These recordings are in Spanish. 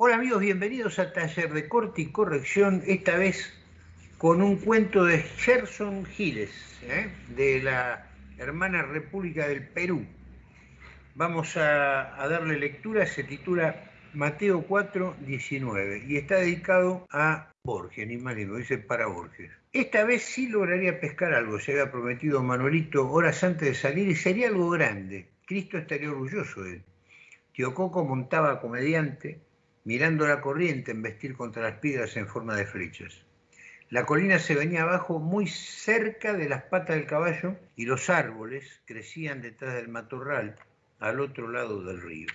Hola amigos, bienvenidos a Taller de Corte y Corrección, esta vez con un cuento de Gerson Giles, ¿eh? de la hermana República del Perú. Vamos a, a, darle lectura, se titula Mateo 4, 19 y está dedicado a Borges, ni más ni menos, dice para Borges. Esta vez sí lograría pescar algo, se había prometido Manuelito horas antes de salir y sería algo grande. Cristo estaría orgulloso de él. Tío Coco montaba comediante, mirando la corriente embestir contra las piedras en forma de flechas. La colina se venía abajo muy cerca de las patas del caballo y los árboles crecían detrás del matorral al otro lado del río.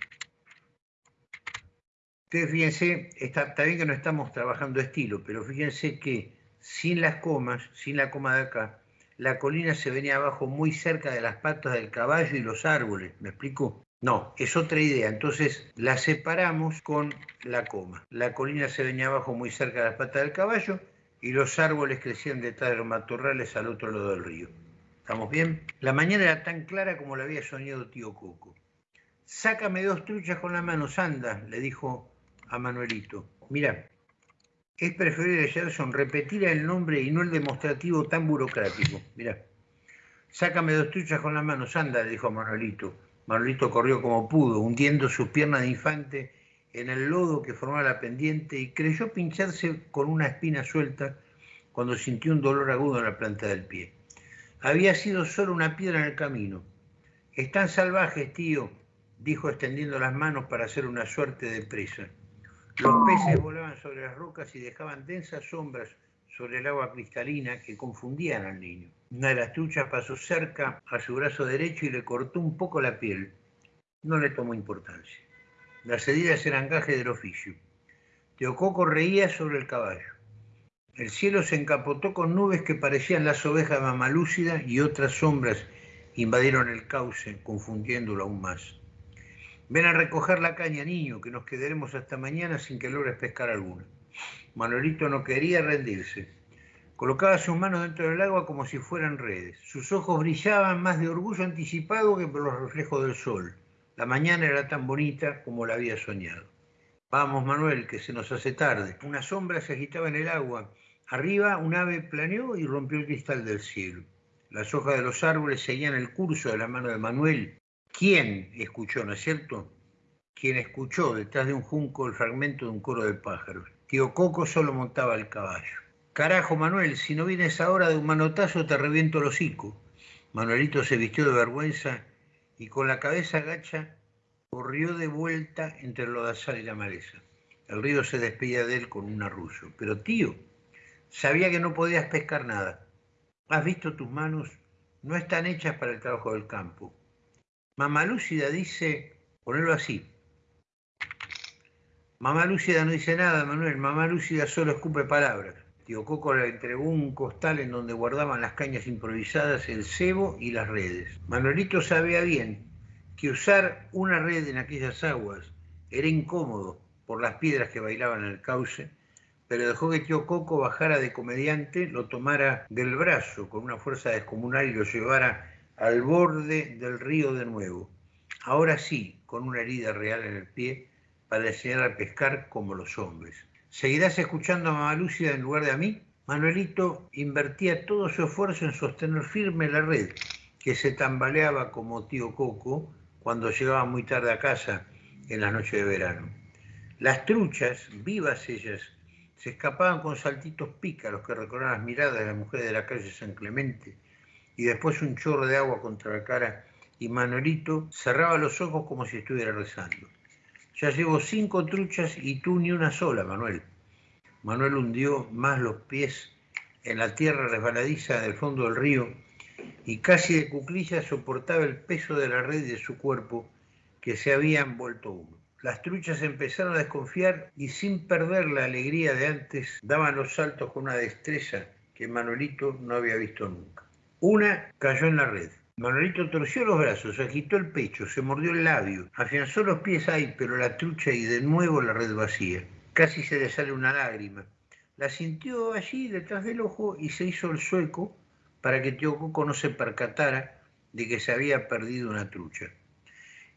Ustedes fíjense, está, está bien que no estamos trabajando estilo, pero fíjense que sin las comas, sin la coma de acá, la colina se venía abajo muy cerca de las patas del caballo y los árboles. ¿Me explico? No, es otra idea. Entonces la separamos con la coma. La colina se venía abajo muy cerca de las patas del caballo y los árboles crecían detrás de los matorrales al otro lado del río. ¿Estamos bien? La mañana era tan clara como la había soñado tío Coco. Sácame dos truchas con la mano, Sanda, le dijo a Manuelito. Mira, es preferible, Gerson, repetir el nombre y no el demostrativo tan burocrático. Mira, sácame dos truchas con la mano, Sanda, le dijo a Manuelito. Manolito corrió como pudo, hundiendo sus piernas de infante en el lodo que formaba la pendiente y creyó pincharse con una espina suelta cuando sintió un dolor agudo en la planta del pie. Había sido solo una piedra en el camino. Están salvajes, tío, dijo extendiendo las manos para hacer una suerte de presa. Los peces volaban sobre las rocas y dejaban densas sombras sobre el agua cristalina que confundían al niño. Una de las truchas pasó cerca a su brazo derecho y le cortó un poco la piel. No le tomó importancia. Las heridas eran gajes del oficio. Teococo reía sobre el caballo. El cielo se encapotó con nubes que parecían las ovejas de Mamalúcida y otras sombras invadieron el cauce, confundiéndolo aún más. Ven a recoger la caña, niño, que nos quedaremos hasta mañana sin que logres pescar alguna. Manolito no quería rendirse. Colocaba sus manos dentro del agua como si fueran redes. Sus ojos brillaban más de orgullo anticipado que por los reflejos del sol. La mañana era tan bonita como la había soñado. Vamos, Manuel, que se nos hace tarde. Una sombra se agitaba en el agua. Arriba un ave planeó y rompió el cristal del cielo. Las hojas de los árboles seguían el curso de la mano de Manuel. ¿Quién escuchó, no es cierto? Quien escuchó detrás de un junco el fragmento de un coro de pájaros. Tío Coco solo montaba el caballo. Carajo, Manuel, si no vienes ahora de un manotazo te reviento el hocico. Manuelito se vistió de vergüenza y con la cabeza gacha corrió de vuelta entre el lodazal y la maleza. El río se despedía de él con un arrullo. Pero tío, sabía que no podías pescar nada. ¿Has visto tus manos? No están hechas para el trabajo del campo. Mamá Lúcida dice, ponerlo así. Mamá Lúcida no dice nada, Manuel. Mamá Lúcida solo escupe palabras. Tío Coco le entregó un costal en donde guardaban las cañas improvisadas, el cebo y las redes. Manuelito sabía bien que usar una red en aquellas aguas era incómodo por las piedras que bailaban en el cauce, pero dejó que tío Coco bajara de comediante, lo tomara del brazo con una fuerza descomunal y lo llevara al borde del río de nuevo. Ahora sí, con una herida real en el pie, para enseñar a pescar como los hombres. ¿Seguirás escuchando a Mamá Lúcida en lugar de a mí? Manuelito invertía todo su esfuerzo en sostener firme la red, que se tambaleaba como tío Coco cuando llegaba muy tarde a casa en la noche de verano. Las truchas, vivas ellas, se escapaban con saltitos pícaros que recorrían las miradas de las mujeres de la calle San Clemente, y después un chorro de agua contra la cara, y Manuelito cerraba los ojos como si estuviera rezando. Ya llevo cinco truchas y tú ni una sola, Manuel. Manuel hundió más los pies en la tierra resbaladiza del fondo del río y casi de cuclillas soportaba el peso de la red de su cuerpo que se había envuelto humo. Las truchas empezaron a desconfiar y sin perder la alegría de antes daban los saltos con una destreza que Manuelito no había visto nunca. Una cayó en la red, Manuelito torció los brazos, agitó el pecho, se mordió el labio, afianzó los pies ahí, pero la trucha y de nuevo la red vacía. Casi se le sale una lágrima. La sintió allí detrás del ojo y se hizo el sueco para que Tío Coco no se percatara de que se había perdido una trucha.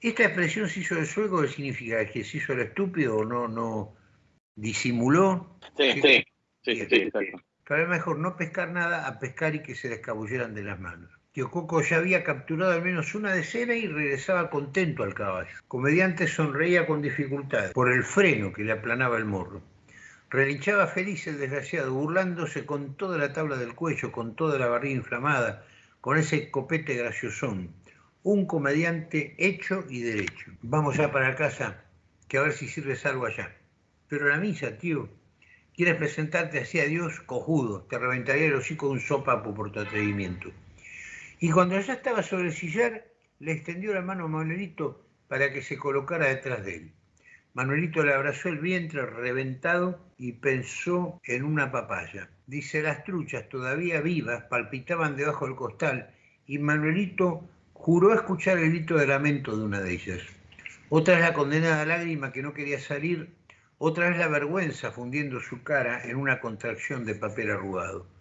Esta expresión se hizo de sueco, ¿qué significa? ¿Que se hizo el estúpido o no, no disimuló? Sí, sí, sí, sí, Pero es mejor no pescar nada a pescar y que se le escabulleran de las manos. Tío Coco ya había capturado al menos una decena y regresaba contento al caballo. Comediante sonreía con dificultad por el freno que le aplanaba el morro. Relinchaba feliz el desgraciado, burlándose con toda la tabla del cuello, con toda la barriga inflamada, con ese copete graciosón. Un comediante hecho y derecho. Vamos ya para casa, que a ver si sirves algo allá. Pero la misa, tío. ¿Quieres presentarte así a Dios? Cojudo, te reventaría el hocico de un sopapo por tu atrevimiento. Y cuando ya estaba sobre el sillar, le extendió la mano a Manuelito para que se colocara detrás de él. Manuelito le abrazó el vientre reventado y pensó en una papaya. Dice, las truchas todavía vivas palpitaban debajo del costal y Manuelito juró escuchar el grito de lamento de una de ellas. Otra es la condenada lágrima que no quería salir, otra es la vergüenza fundiendo su cara en una contracción de papel arrugado.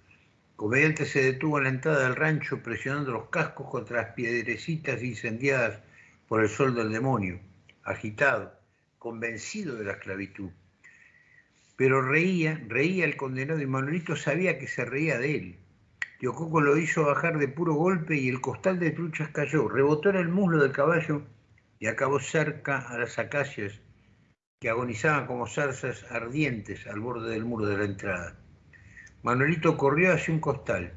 Comediante se detuvo en la entrada del rancho presionando los cascos contra las piedrecitas incendiadas por el sol del demonio, agitado, convencido de la esclavitud. Pero reía, reía el condenado y Manuelito sabía que se reía de él. Tío Coco lo hizo bajar de puro golpe y el costal de truchas cayó, rebotó en el muslo del caballo y acabó cerca a las acacias que agonizaban como zarzas ardientes al borde del muro de la entrada. Manuelito corrió hacia un costal.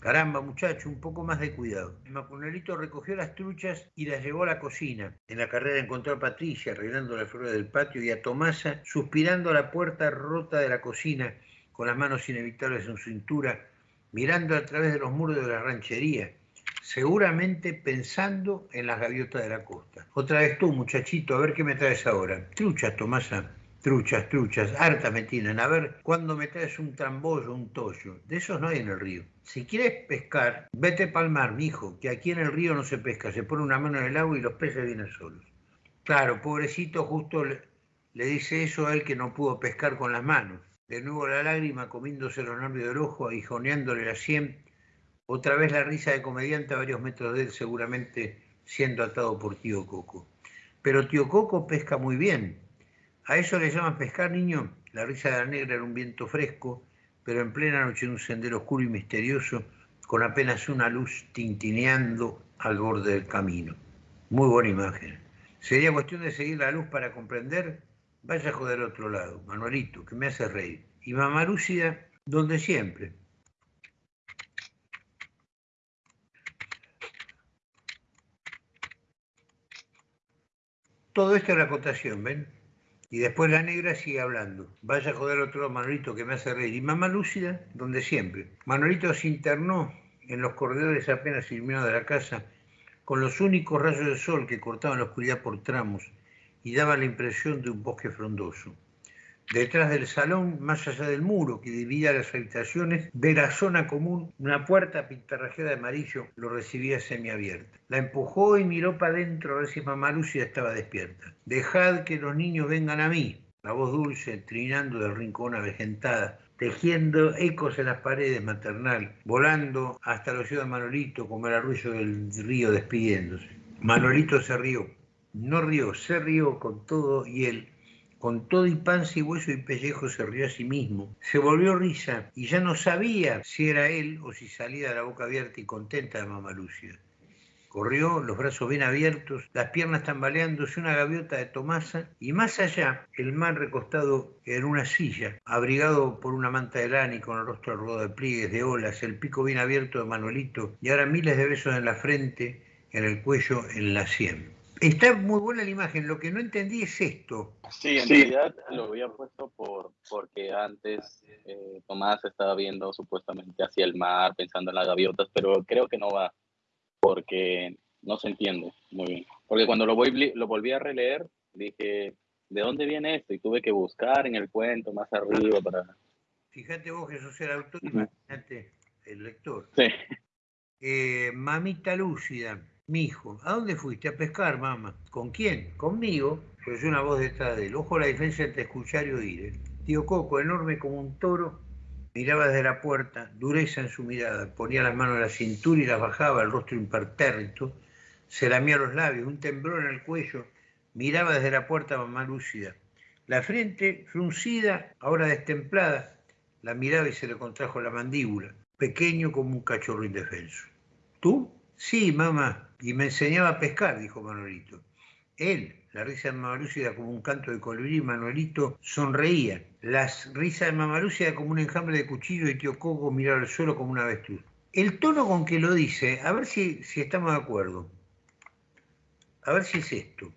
Caramba, muchacho, un poco más de cuidado. Manuelito recogió las truchas y las llevó a la cocina. En la carrera encontró a Patricia arreglando la flores del patio y a Tomasa suspirando a la puerta rota de la cocina con las manos inevitables en su cintura, mirando a través de los muros de la ranchería, seguramente pensando en las gaviotas de la costa. Otra vez tú, muchachito, a ver qué me traes ahora. Truchas, Tomasa. Truchas, truchas, harta me tienen. A ver, ¿cuándo me traes un trambollo, un tollo? De esos no hay en el río. Si quieres pescar, vete pa'l mar, mijo, que aquí en el río no se pesca. Se pone una mano en el agua y los peces vienen solos. Claro, pobrecito, justo le, dice eso a él que no pudo pescar con las manos. De nuevo la lágrima comiéndose los nervios del ojo, aguijoneándole la sien. Otra vez la risa de comediante a varios metros de él, seguramente siendo atado por tío Coco. Pero tío Coco pesca muy bien, a eso le llaman pescar, niño. La risa de la negra era un viento fresco, pero en plena noche en un sendero oscuro y misterioso, con apenas una luz tintineando al borde del camino. Muy buena imagen. Sería cuestión de seguir la luz para comprender. Vaya a joder otro lado, Manuelito, que me hace reír. Y mamá Lúcida, donde siempre. Todo esto es la acotación, ¿ven? Y después la negra sigue hablando. Vaya a joder otro Manolito que me hace reír. Y mamá lúcida, donde siempre. Manolito se internó en los corredores apenas iluminados de la casa, con los únicos rayos de sol que cortaban la oscuridad por tramos y daban la impresión de un bosque frondoso. Detrás del salón, más allá del muro que dividía las habitaciones, de la zona común, una puerta pintarrajeada de amarillo lo recibía semiabierta. La empujó y miró para adentro a ver si mamá Lucia estaba despierta. Dejad que los niños vengan a mí. La voz dulce, trinando del rincón avejentada, tejiendo ecos en las paredes maternal, volando hasta los ojos de Manolito como el arrullo del río despidiéndose. Manolito se rió. No rió, se rió con todo y él con todo y panza y hueso y pellejo se rió a sí mismo. Se volvió risa y ya no sabía si era él o si salía de la boca abierta y contenta de mamá Lucia. Corrió, los brazos bien abiertos, las piernas tambaleándose, una gaviota de Tomasa, y más allá, el mar recostado en una silla, abrigado por una manta de lana y con el rostro arrugado de pliegues, de olas, el pico bien abierto de Manuelito, y ahora miles de besos en la frente, en el cuello, en la sien. Está muy buena la imagen, lo que no entendí es esto. Sí, en realidad lo había puesto por, porque antes eh, Tomás estaba viendo supuestamente hacia el mar, pensando en las gaviotas, pero creo que no va, porque no se entiende muy bien. Porque cuando lo, voy, lo volví a releer, dije, ¿de dónde viene esto? Y tuve que buscar en el cuento más arriba para... Fíjate vos que sos el autor, imagínate el lector. Sí. Eh, mamita lúcida, mi hijo, ¿a dónde fuiste? A pescar, mamá. ¿Con quién? Conmigo. Pues una voz detrás de él. Ojo la diferencia entre escuchar y oír. ¿eh? Tío Coco, enorme como un toro, miraba desde la puerta, dureza en su mirada, ponía las manos en la cintura y las bajaba, el rostro impertérrito, se lamía los labios, un temblor en el cuello, miraba desde la puerta mamá lúcida. La frente fruncida, ahora destemplada, la miraba y se le contrajo la mandíbula, pequeño como un cachorro indefenso. ¿Tú? Sí, mamá, y me enseñaba a pescar, dijo Manolito. Él, la risa de Mamalúcida era como un canto de colibrí, Manuelito sonreía. La risa de Mamalúcida era como un enjambre de cuchillo y tío Coco miraba al suelo como una avestruz. El tono con que lo dice, a ver si, si estamos de acuerdo. A ver si es esto.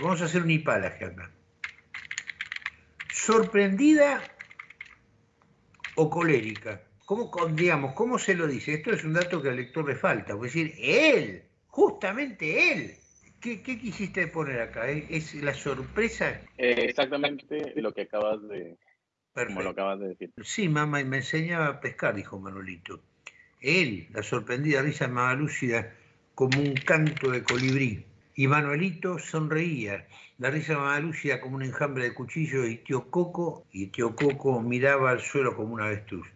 Vamos a hacer un hipalaje acá. ¿Sorprendida o colérica? ¿Cómo, digamos, ¿Cómo se lo dice? Esto es un dato que al lector le falta. Es decir, él, justamente él. ¿Qué, quisiste poner acá? ¿Es la sorpresa? Eh, exactamente lo que acabas de, como lo acabas de decir. Sí, mamá, y me enseñaba a pescar, dijo Manolito. Él, la sorprendida risa mamalúcida, como un canto de colibrí. Y Manuelito sonreía, la risa mamalúcida como un enjambre de cuchillo, y tío Coco, y tío Coco miraba al suelo como una avestruz.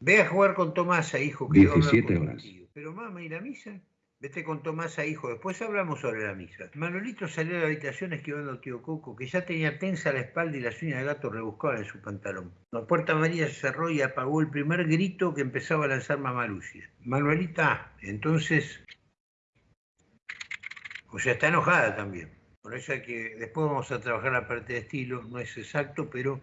Ve a jugar con Tomasa, hijo, que 17 horas. Pero mamá, ¿y la misa? Vete con Tomasa, hijo, después hablamos sobre la misa. Manuelito salió de la habitación esquivando a tío Coco, que ya tenía tensa la espalda y las uñas de gato rebuscaban en su pantalón. La puerta María se cerró y apagó el primer grito que empezaba a lanzar mamá Lucia. Manuelita, entonces... O sea, está enojada también. Por eso que... Después vamos a trabajar la parte de estilo, no es exacto, pero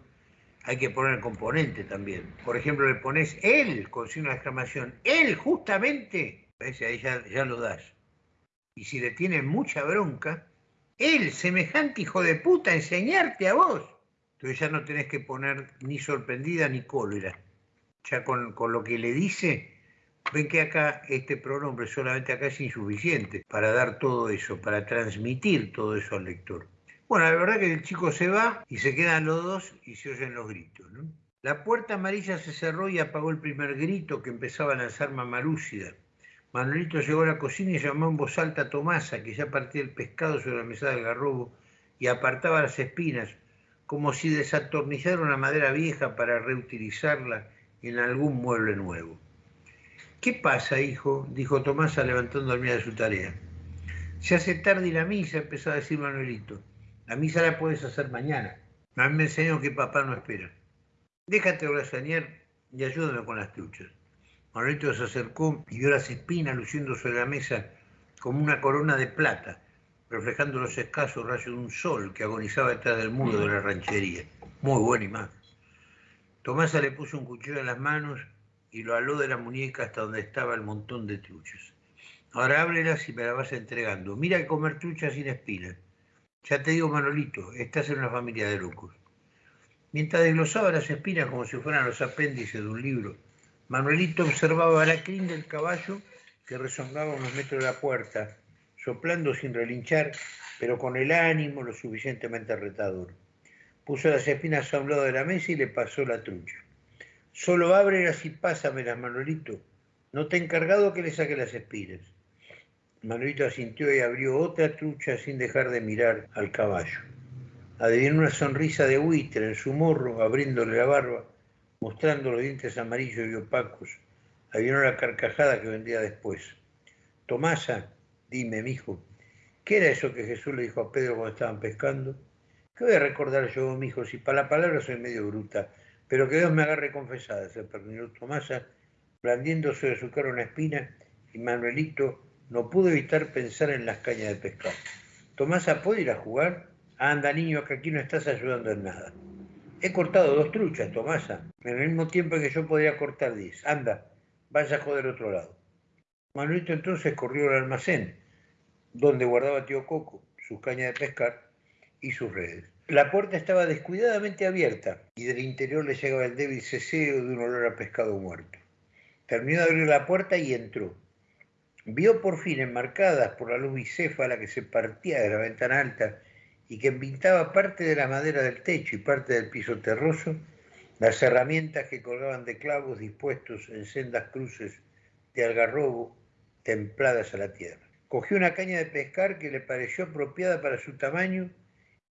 hay que poner el componente también. Por ejemplo, le pones él con signo de exclamación. Él, justamente Ahí ya, lo das. Y si le tiene mucha bronca, él, semejante hijo de puta, enseñarte a vos. Entonces ya no tenés que poner ni sorprendida ni cólera. Ya con, con lo que le dice, ven que acá este pronombre solamente acá es insuficiente para dar todo eso, para transmitir todo eso al lector. Bueno, la verdad que el chico se va y se quedan los dos y se oyen los gritos. La puerta amarilla se cerró y apagó el primer grito que empezaba a lanzar Mamarúcida. Manuelito llegó a la cocina y llamó en voz alta a Tomasa, que ya partía el pescado sobre la mesa del garrobo y apartaba las espinas, como si desatornillara una madera vieja para reutilizarla en algún mueble nuevo. ¿Qué pasa, hijo? dijo Tomasa levantando al de su tarea. Se hace tarde y la misa, empezó a decir Manuelito. La misa la puedes hacer mañana. A mí me enseñó que papá no espera. Déjate orazanear y ayúdame con las truchas. Manuelito se acercó y vio las espinas luciendo sobre la mesa como una corona de plata, reflejando los escasos rayos de un sol que agonizaba detrás del muro de la ranchería. Muy buena imagen. Tomasa le puso un cuchillo en las manos y lo aló de la muñeca hasta donde estaba el montón de truchas. Ahora ábrelas y me las vas entregando. Mira que comer truchas sin espinas. Ya te digo, Manolito, estás en una familia de locos. Mientras desglosaba las espinas como si fueran los apéndices de un libro, Manuelito observaba la crin del caballo que rezongaba unos metros de la puerta, soplando sin relinchar, pero con el ánimo lo suficientemente retador. Puso las espinas a un lado de la mesa y le pasó la trucha. Solo ábrelas y pásamelas, Manuelito. No te he encargado que le saque las espinas. Manuelito asintió y abrió otra trucha sin dejar de mirar al caballo. Adivinó una sonrisa de buitre en su morro, abriéndole la barba mostrando los dientes amarillos y opacos, había una carcajada que vendría después. Tomasa, dime, mijo, ¿qué era eso que Jesús le dijo a Pedro cuando estaban pescando? ¿Qué voy a recordar yo, mijo, si para la palabra soy medio bruta, pero que Dios me agarre confesada, se perdió Tomasa, blandiendo sobre su cara una espina, y Manuelito no pudo evitar pensar en las cañas de pescado. Tomasa, ¿puedo ir a jugar? Anda, niño, que aquí no estás ayudando en nada. He cortado dos truchas, Tomasa, en el mismo tiempo que yo podría cortar diez. Anda, vaya a joder otro lado. Manuelito entonces corrió al almacén, donde guardaba tío Coco, sus cañas de pescar y sus redes. La puerta estaba descuidadamente abierta y del interior le llegaba el débil ceseo de un olor a pescado muerto. Terminó de abrir la puerta y entró. Vio por fin enmarcadas por la luz bicéfala que se partía de la ventana alta y que pintaba parte de la madera del techo y parte del piso terroso, las herramientas que colgaban de clavos dispuestos en sendas cruces de algarrobo templadas a la tierra. Cogió una caña de pescar que le pareció apropiada para su tamaño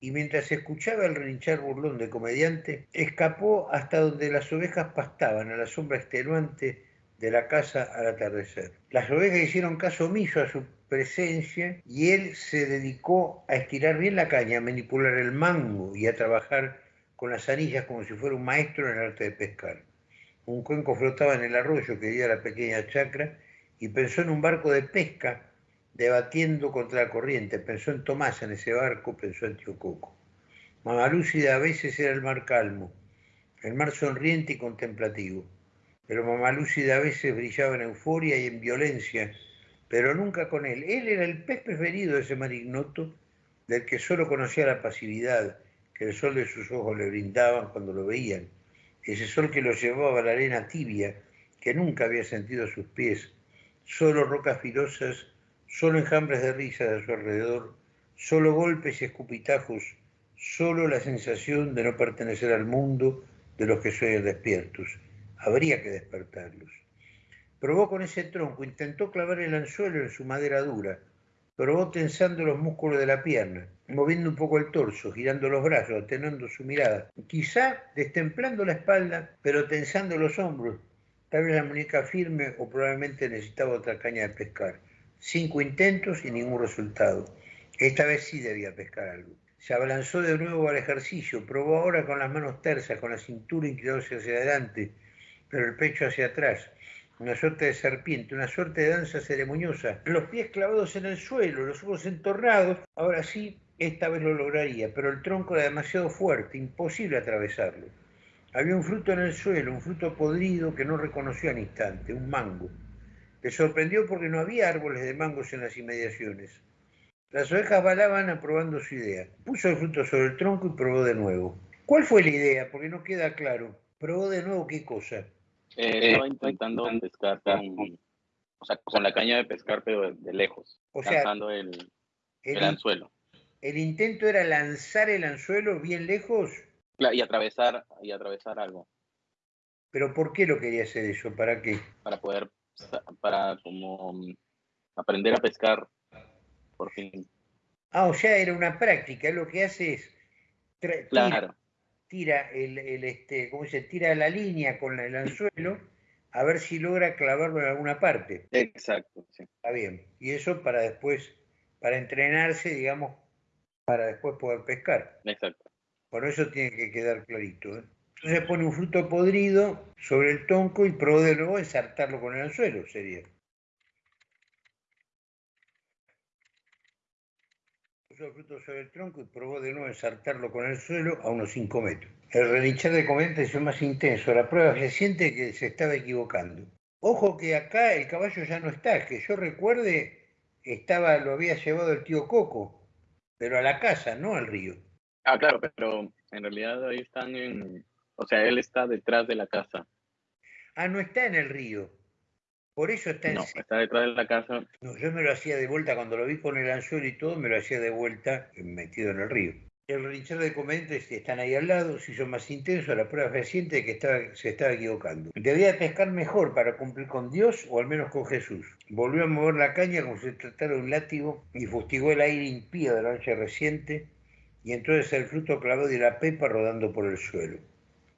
y mientras escuchaba el relinchar burlón de comediante, escapó hasta donde las ovejas pastaban a la sombra extenuante de la casa al atardecer. Las ovejas hicieron caso omiso a su presencia y él se dedicó a estirar bien la caña, a manipular el mango y a trabajar con las anillas como si fuera un maestro en el arte de pescar. Un cuenco flotaba en el arroyo que dio a la pequeña chacra y pensó en un barco de pesca debatiendo contra la corriente. Pensó en Tomás en ese barco, pensó en Tío Coco. Mamalúcida a veces era el mar calmo, el mar sonriente y contemplativo, pero Mamalúcida a veces brillaba en euforia y en violencia pero nunca con él. Él era el pez preferido de ese mar ignoto, del que solo conocía la pasividad que el sol de sus ojos le brindaban cuando lo veían, ese sol que lo llevaba a la arena tibia, que nunca había sentido a sus pies, solo rocas filosas, solo enjambres de risas a su alrededor, solo golpes y escupitajos, solo la sensación de no pertenecer al mundo de los que sueñan despiertos. Habría que despertarlos. Probó con ese tronco, intentó clavar el anzuelo en su madera dura. Probó tensando los músculos de la pierna, moviendo un poco el torso, girando los brazos, atenuando su mirada. Quizá destemplando la espalda, pero tensando los hombros. Tal vez la muñeca firme o probablemente necesitaba otra caña de pescar. Cinco intentos y ningún resultado. Esta vez sí debía pescar algo. Se abalanzó de nuevo al ejercicio, probó ahora con las manos tersas, con la cintura inclinándose hacia adelante, pero el pecho hacia atrás una suerte de serpiente, una suerte de danza ceremoniosa, los pies clavados en el suelo, los ojos entornados, ahora sí, esta vez lo lograría, pero el tronco era demasiado fuerte, imposible atravesarlo. Había un fruto en el suelo, un fruto podrido que no reconoció al instante, un mango. Le sorprendió porque no había árboles de mangos en las inmediaciones. Las ovejas balaban aprobando su idea. Puso el fruto sobre el tronco y probó de nuevo. ¿Cuál fue la idea? Porque no queda claro. ¿Probó de nuevo qué cosa? Eh, estaba intentando pescar con, o sea, con la caña de pescar, pero de, lejos, o lanzando el, el, anzuelo. ¿El intento era lanzar el anzuelo bien lejos? y atravesar, y atravesar algo. ¿Pero por qué lo quería hacer eso? ¿Para qué? Para poder, para como aprender a pescar, por fin. Ah, o sea, era una práctica, lo que hace es... Claro tira el, este, ¿cómo se tira la línea con el anzuelo a ver si logra clavarlo en alguna parte. Exacto, sí. Está bien. Y eso para después, para entrenarse, digamos, para después poder pescar. Exacto. Por eso tiene que quedar clarito. ¿eh? Entonces pone un fruto podrido sobre el tronco y probó de nuevo ensartarlo con el anzuelo, sería. El fruto sobre el tronco y probó de nuevo ensartarlo con el suelo a unos 5 metros. El relinchar de comenta es más intenso. La prueba siente que se estaba equivocando. Ojo que acá el caballo ya no está. Que yo recuerde, estaba, lo había llevado el tío Coco, pero a la casa, no al río. Ah, claro, pero en realidad ahí están en... O sea, él está detrás de la casa. Ah, no está en el río. Por eso está en... No, está detrás de la casa. No, yo me lo hacía de vuelta, cuando lo vi con el anzuelo y todo, me lo hacía de vuelta metido en el río. El Richard de Comentes están ahí al lado, se hizo más intenso, la prueba reciente de que estaba, se estaba equivocando. Debía pescar mejor para cumplir con Dios o al menos con Jesús. Volvió a mover la caña como si se tratara de un látigo y fustigó el aire impío de la noche reciente y entonces el fruto clavó de la pepa rodando por el suelo.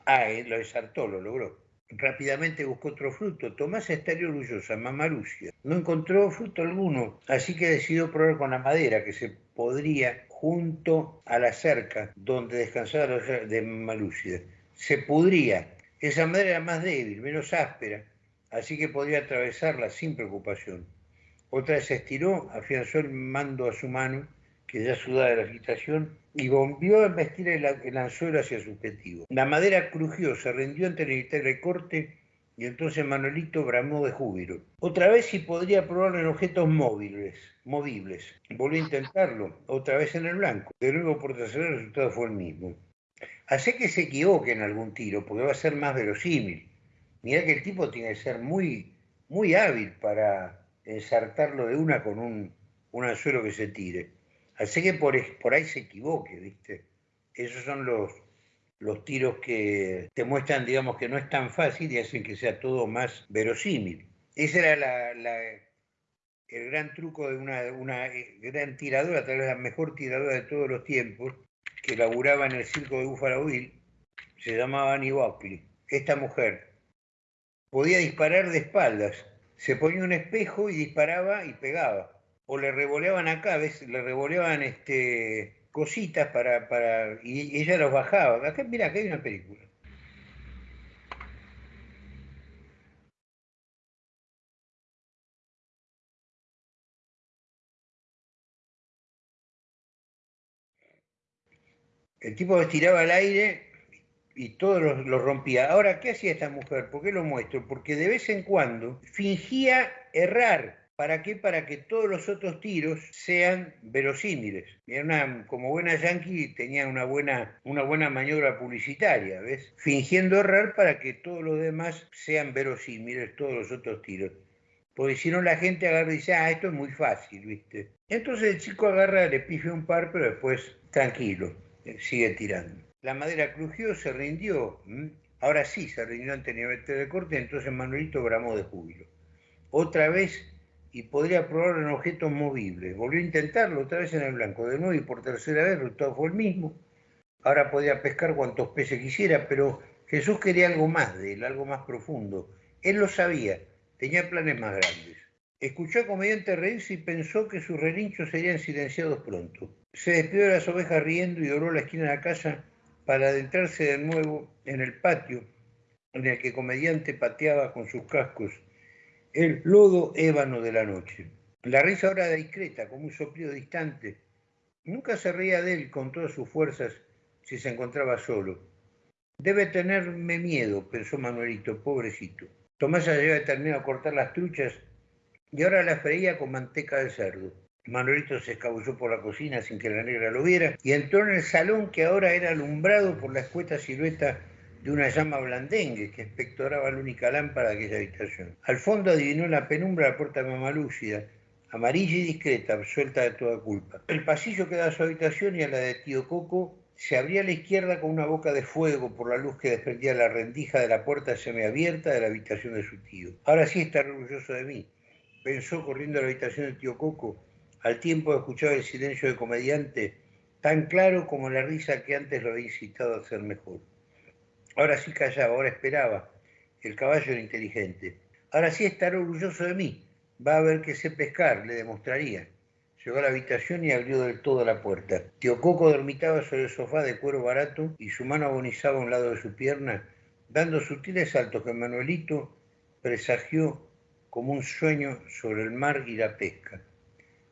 Ah, él lo desartó, lo logró. Rápidamente buscó otro fruto. Tomás estaría orgullosa, mamá Lucia. No encontró fruto alguno, así que decidió probar con la madera que se podría junto a la cerca donde descansaba de mamá. Se pudría. Esa madera era más débil, menos áspera, así que podría atravesarla sin preocupación. Otra vez se estiró, afianzó el mando a su mano que ya sudaba de la agitación, y volvió a embestir el, anzuelo hacia su objetivo. La madera crujió, se rindió ante el corte, y entonces Manuelito bramó de júbilo. Otra vez si podría probarlo en objetos móviles, movibles. Volvió a intentarlo, otra vez en el blanco. De nuevo por tercera el resultado fue el mismo. Hace que se equivoque en algún tiro, porque va a ser más verosímil. Mira que el tipo tiene que ser muy, muy hábil para ensartarlo de una con un anzuelo que se tire. Así que por, ahí se equivoque, ¿viste? Esos son los, tiros que te muestran, digamos, que no es tan fácil y hacen que sea todo más verosímil. Ese era la, el gran truco de una, una gran tiradora, tal vez la mejor tiradora de todos los tiempos, que laburaba en el circo de Buffalo Bill, se llamaba Annie Buckley. Esta mujer podía disparar de espaldas, se ponía un espejo y disparaba y pegaba o le revoleaban acá, ¿ves? le revoleaban este, cositas para, para, y ella los bajaba. Acá, mira, acá hay una película. El tipo estiraba al aire y todo lo, rompía. Ahora, ¿qué hacía esta mujer? ¿Por qué lo muestro? Porque de vez en cuando fingía errar. ¿Para qué? Para que todos los otros tiros sean verosímiles. Era como buena yankee tenía una buena, una buena maniobra publicitaria, ¿ves? Fingiendo errar para que todos los demás sean verosímiles, todos los otros tiros. Porque si no la gente agarra y dice, ah, esto es muy fácil, ¿viste? Entonces el chico agarra, le pifia un par, pero después tranquilo, sigue tirando. La madera crujió, se rindió. Ahora sí se rindió ante el nivel de corte, entonces Manuelito bramó de júbilo. Otra vez, y podría probar en objetos movibles. Volvió a intentarlo otra vez en el blanco. De nuevo y por tercera vez el resultado fue el mismo. Ahora podía pescar cuantos peces quisiera, pero Jesús quería algo más de él, algo más profundo. Él lo sabía, tenía planes más grandes. Escuchó a comediante reírse y pensó que sus relinchos serían silenciados pronto. Se despidió de las ovejas riendo y dobló la esquina de la casa para adentrarse de nuevo en el patio en el que comediante pateaba con sus cascos el lodo ébano de la noche. La risa ahora discreta, como un soplido distante. Nunca se reía de él con todas sus fuerzas si se encontraba solo. Debe tenerme miedo, pensó Manuelito, pobrecito. Tomás ya había terminado de cortar las truchas y ahora las freía con manteca de cerdo. Manuelito se escabulló por la cocina sin que la negra lo viera y entró en el salón que ahora era alumbrado por la escueta silueta de una llama blandengue que espectoraba la única lámpara de aquella habitación. Al fondo adivinó en la penumbra la puerta mamalúcida, amarilla y discreta, absuelta de toda culpa. El pasillo que da a su habitación y a la de tío Coco se abría a la izquierda con una boca de fuego por la luz que desprendía la rendija de la puerta semiabierta de la habitación de su tío. Ahora sí está orgulloso de mí, pensó corriendo a la habitación del tío Coco al tiempo de escuchar el silencio del comediante, tan claro como la risa que antes lo había incitado a hacer mejor. Ahora sí callaba, ahora esperaba. El caballo era inteligente. Ahora sí estará orgulloso de mí. Va a ver que sé pescar, le demostraría. Llegó a la habitación y abrió del todo la puerta. Tío Coco dormitaba sobre el sofá de cuero barato y su mano agonizaba a un lado de su pierna, dando sutiles saltos que Manuelito presagió como un sueño sobre el mar y la pesca.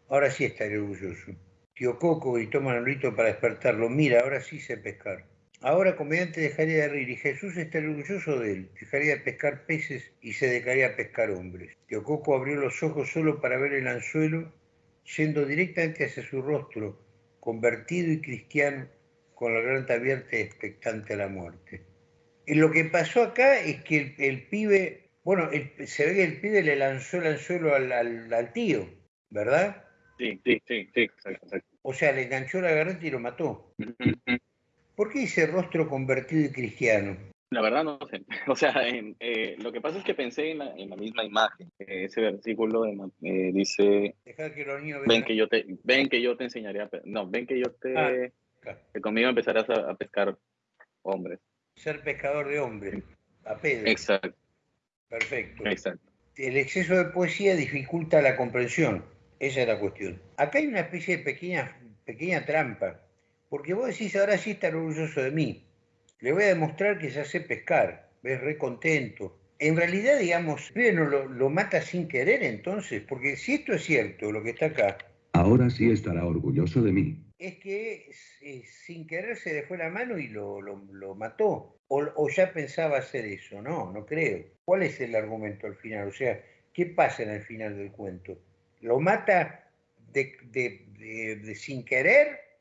Ahora sí estaré orgulloso. Tío Coco gritó Manolito para despertarlo. Mira, ahora sí sé pescar. Ahora comediante dejaría de reír y Jesús estaría orgulloso de él. Dejaría de pescar peces y se dedicaría a pescar hombres. Tío Coco abrió los ojos solo para ver el anzuelo, yendo directamente hacia su rostro, convertido y cristiano, con la garganta abierta y expectante a la muerte. Y lo que pasó acá es que el, pibe, bueno, se ve que el pibe le lanzó el anzuelo al tío, ¿verdad? Sí, sí, sí, sí, exacto, O sea, le enganchó la garganta y lo mató. ¿Por qué dice rostro convertido y cristiano? La verdad no sé. O sea, eh, lo que pasa es que pensé en la, misma imagen. Ese versículo eh, dice, ven que yo te, ven que yo te enseñaré a, no, ven que yo te, ah, que conmigo empezarás a, pescar hombres. Ser pescador de hombres, a Pedro. Exacto. Perfecto. Exacto. El exceso de poesía dificulta la comprensión. Esa es la cuestión. Acá hay una especie de pequeña, pequeña trampa, porque vos decís, ahora sí está orgulloso de mí. Le voy a demostrar que ya sé pescar, ves, re contento. En realidad, digamos, no lo, lo mata sin querer entonces, porque si esto es cierto, lo que está acá. Ahora sí estará orgulloso de mí. Es que sin querer se fue la mano y lo, lo, mató. O, o, ya pensaba hacer eso. No, no creo. ¿Cuál es el argumento al final? O sea, ¿qué pasa en el final del cuento? lo mata de, sin querer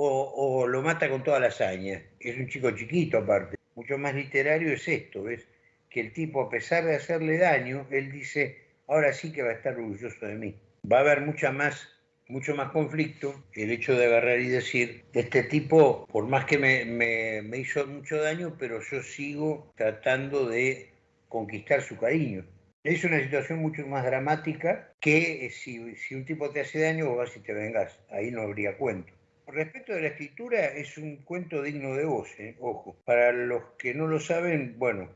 o, lo mata con toda la hazaña. Es un chico chiquito aparte. Mucho más literario es esto, ¿ves? Que el tipo, a pesar de hacerle daño, él dice, ahora sí que va a estar orgulloso de mí. Va a haber mucha más, mucho más conflicto el hecho de agarrar y decir, este tipo, por más que me, hizo mucho daño, pero yo sigo tratando de conquistar su cariño. Es una situación mucho más dramática que eh, si, un tipo te hace daño, vos vas y te vengas. Ahí no habría cuento. Respecto de la escritura, es un cuento digno de voz, ¿eh? ojo. Para los que no lo saben, bueno,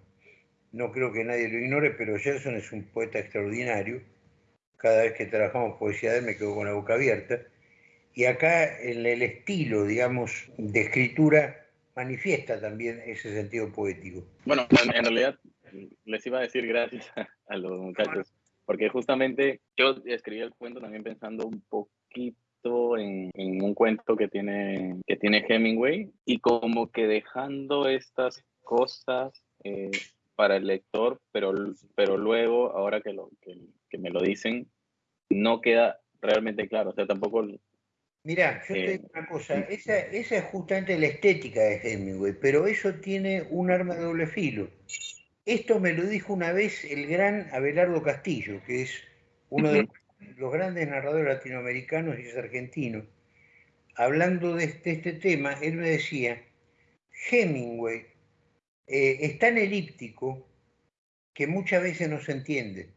no creo que nadie lo ignore, pero Gerson es un poeta extraordinario, cada vez que trabajamos poesía de él me quedo con la boca abierta. Y acá en el estilo, digamos, de escritura manifiesta también ese sentido poético. Bueno, en, realidad les iba a decir gracias a, los muchachos, porque justamente yo escribí el cuento también pensando un poquito en, un cuento que tiene, que tiene Hemingway y como que dejando estas cosas eh, para el lector, pero, pero luego, ahora que, lo, que, me lo dicen, no queda realmente claro. O sea, tampoco Mira, yo te digo una cosa, esa, esa, es justamente la estética de Hemingway, pero eso tiene un arma de doble filo. Esto me lo dijo una vez el gran Abelardo Castillo, que es uno de los grandes narradores latinoamericanos y es argentino. Hablando de este, este tema, él me decía, Hemingway eh, es tan elíptico que muchas veces no se entiende.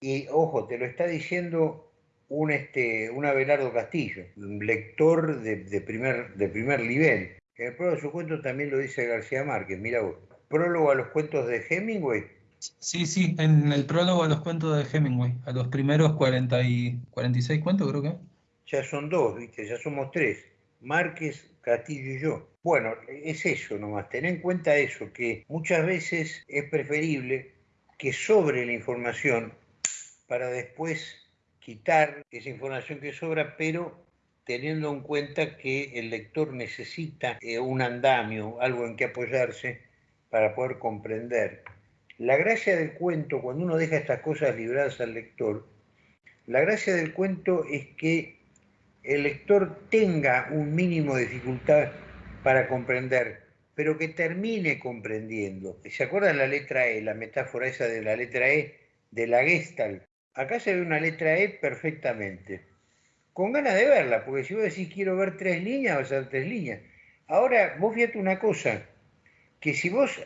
Y ojo, te lo está diciendo un, este, Abelardo Castillo, un lector de, primer, de primer nivel. En el prólogo de su cuento también lo dice García Márquez, mira vos. ¿Prólogo a los cuentos de Hemingway? Sí, sí, en el prólogo a los cuentos de Hemingway, a los primeros 40 y 46 cuentos creo que. Ya son dos, viste, ya somos tres. Márquez, Castillo y yo. Bueno, es eso nomás, ten en cuenta eso, que muchas veces es preferible que sobre la información para después quitar esa información que sobra, pero teniendo en cuenta que el lector necesita eh, un andamio, algo en que apoyarse para poder comprender. La gracia del cuento, cuando uno deja estas cosas libradas al lector, la gracia del cuento es que el lector tenga un mínimo de dificultad para comprender, pero que termine comprendiendo. ¿Se acuerdan la letra E, la metáfora esa de la letra E de la Gestalt? Acá se ve una letra E perfectamente. Con ganas de verla, porque si vos decís quiero ver tres líneas, vas a ver tres líneas. Ahora, vos fíjate una cosa, que si vos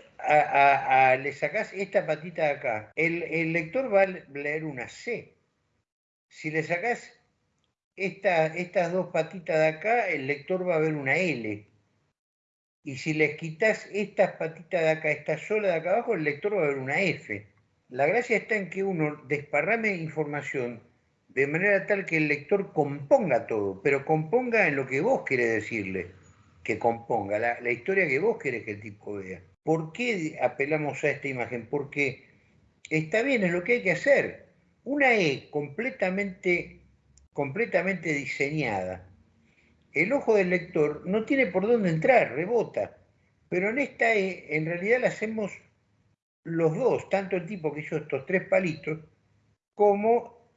le sacás esta patita de acá, el, lector va a leer una C. Si le sacás esta, estas dos patitas de acá, el lector va a ver una L. Y si les quitas estas patitas de acá, esta sola de acá abajo, el lector va a ver una F. La gracia está en que uno desparrame información de manera tal que el lector componga todo, pero componga en lo que vos querés decirle que componga, la, la historia que vos querés que el tipo vea. ¿Por qué apelamos a esta imagen? Porque está bien, es lo que hay que hacer. Una E completamente, completamente diseñada. El ojo del lector no tiene por dónde entrar, rebota. Pero en esta E, en realidad la hacemos los dos, tanto el tipo que hizo estos tres palitos, como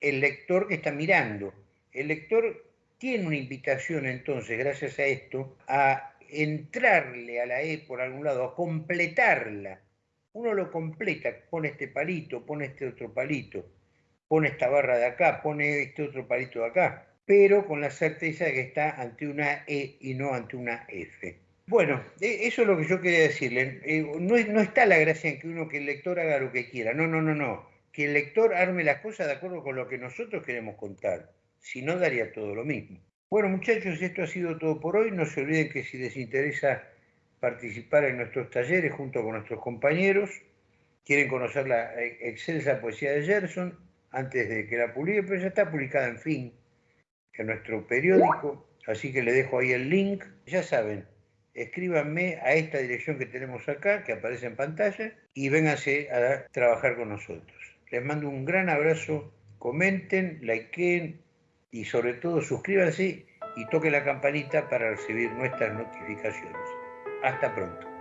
el lector que está mirando. El lector tiene una invitación entonces, gracias a esto, a entrarle a la E por algún lado, a completarla. Uno lo completa, pone este palito, pone este otro palito, pone esta barra de acá, pone este otro palito de acá, pero con la certeza de que está ante una E y no ante una F. Bueno, e, eso es lo que yo quería decirle. Eh, no, no está la gracia en que uno, que el lector haga lo que quiera. No, no, no, no. Que el lector arme las cosas de acuerdo con lo que nosotros queremos contar. Si no, daría todo lo mismo. Bueno, muchachos, esto ha sido todo por hoy. No se olviden que si les interesa participar en nuestros talleres junto con nuestros compañeros, quieren conocer la eh, excelsa poesía de Gerson antes de que la publique, pero ya está publicada en fin en nuestro periódico. Así que le dejo ahí el link. Ya saben, escríbanme a esta dirección que tenemos acá, que aparece en pantalla, y vénganse a trabajar con nosotros. Les mando un gran abrazo, comenten, likeen y sobre todo suscríbanse y toquen la campanita para recibir nuestras notificaciones. Hasta pronto.